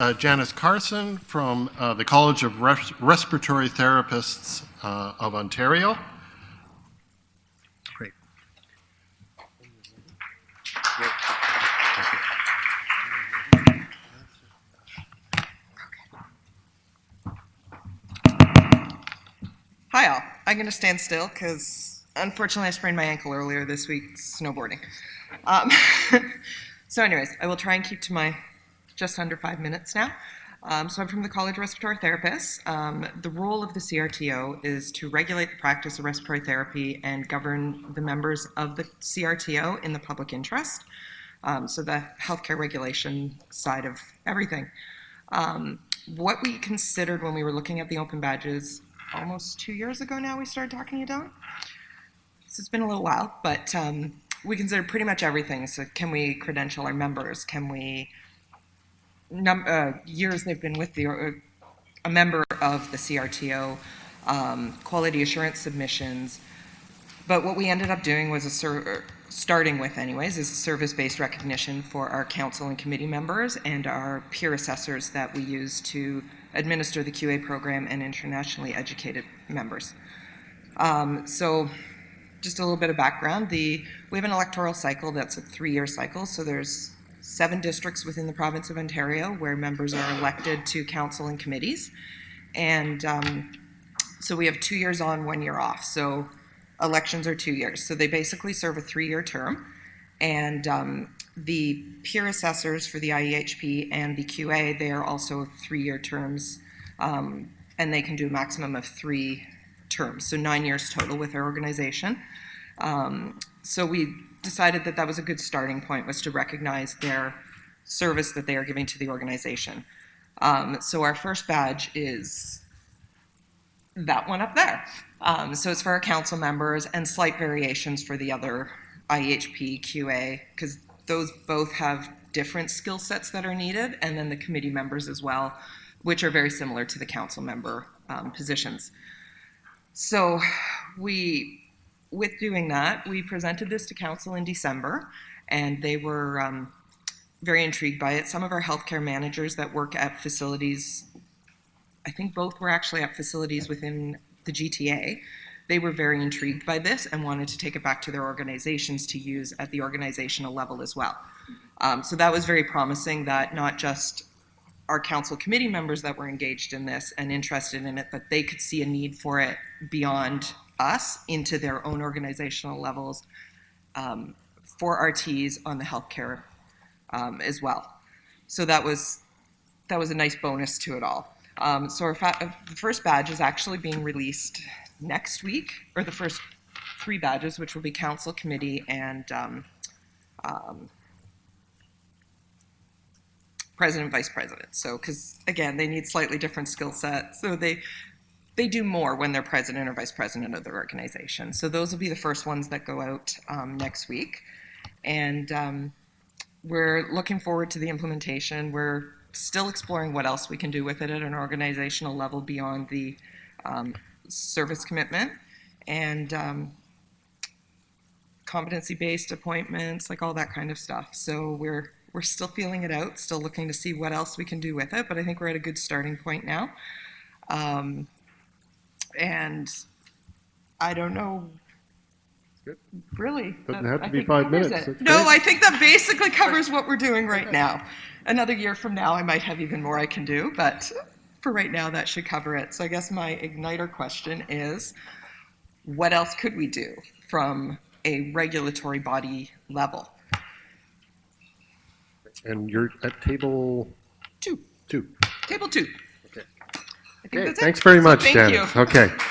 uh, Janice Carson from uh, the College of Res- Respiratory Therapists uh, of Ontario. Great. Hi all. I'm going to stand still because unfortunately I sprained my ankle earlier this week snowboarding. Um, so anyways, I will try and keep to my just under five minutes now. Um, so I'm from the College of Respiratory Therapists. Um, the role of the CRTO is to regulate the practice of respiratory therapy and govern the members of the CRTO in the public interest. Um, so the healthcare regulation side of everything. Um, what we considered when we were looking at the open badges almost two years ago now we started talking it down. So it's been a little while, but um, we considered pretty much everything. So can we credential our members? Can we uh, years they've been with the uh, a member of the CRTO, um, quality assurance submissions. But what we ended up doing was a ser- starting with, anyways, is service-based recognition for our council and committee members and our peer assessors that we use to administer the QA program and internationally educated members. Um, so just a little bit of background. The, we have an electoral cycle that's a three-year cycle, so there's seven districts within the province of Ontario where members are elected to council and committees. And um, so we have two years on, one year off. So elections are two years. So they basically serve a three-year term. And um, the peer assessors for the IEHP and the QA, they are also three-year terms, um, and they can do a maximum of three terms, so nine years total with our organization. Um, so we decided that that was a good starting point, was to recognize their service that they are giving to the organization. Um, so our first badge is that one up there. Um, so it's for our council members and slight variations for the other IHP, QA, because those both have different skill sets that are needed, and then the committee members as well, which are very similar to the council member um, positions. So we, with doing that, we presented this to council in December, and they were um, very intrigued by it. Some of our healthcare managers that work at facilities, I think both were actually at facilities within the GTA, they were very intrigued by this and wanted to take it back to their organizations to use at the organizational level as well. Um, so that was very promising that not just our council committee members that were engaged in this and interested in it, but they could see a need for it beyond us into their own organizational levels um, for RTs on the healthcare um, as well. So that was that was a nice bonus to it all. Um, so our the first badge is actually being released next week, or the first three badges, which will be council, committee, and um, um, president, vice president. So, because again, they need slightly different skill sets. So they they do more when they're president or vice president of their organization. So those will be the first ones that go out um, next week, and um, we're looking forward to the implementation. We're still exploring what else we can do with it at an organizational level beyond the um, service commitment and um, competency-based appointments, like all that kind of stuff. So we're we're still feeling it out, still looking to see what else we can do with it. But I think we're at a good starting point now. Um, and I don't know. Good. Really, Doesn't that- have to I be five minutes. it. No, great. I think that basically covers what we're doing right now. Another year from now, I might have even more I can do, but for right now, that should cover it. So I guess my igniter question is, what else could we do from a regulatory body level? And you're at table Two, two. table two. Okay. Think Okay, that's it. thanks very So much, thank Janice. you. Okay.